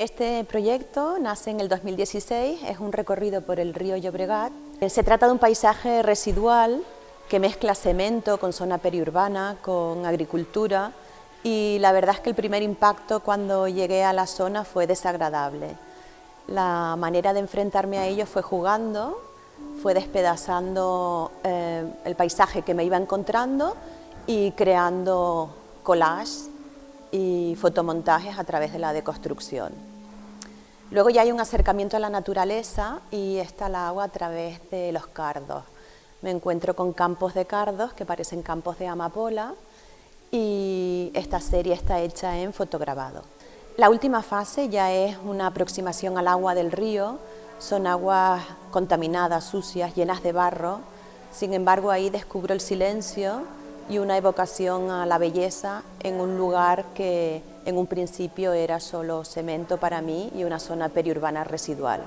Este proyecto nace en el 2016, es un recorrido por el río Llobregat. Se trata de un paisaje residual que mezcla cemento con zona periurbana, con agricultura y la verdad es que el primer impacto cuando llegué a la zona fue desagradable. La manera de enfrentarme a ello fue jugando, fue despedazando eh, el paisaje que me iba encontrando y creando collages y fotomontajes a través de la deconstrucción. Luego ya hay un acercamiento a la naturaleza y está el agua a través de los cardos. Me encuentro con campos de cardos que parecen campos de amapola y esta serie está hecha en fotograbado. La última fase ya es una aproximación al agua del río, son aguas contaminadas, sucias, llenas de barro, sin embargo ahí descubro el silencio y una evocación a la belleza en un lugar que en un principio era solo cemento para mí y una zona periurbana residual.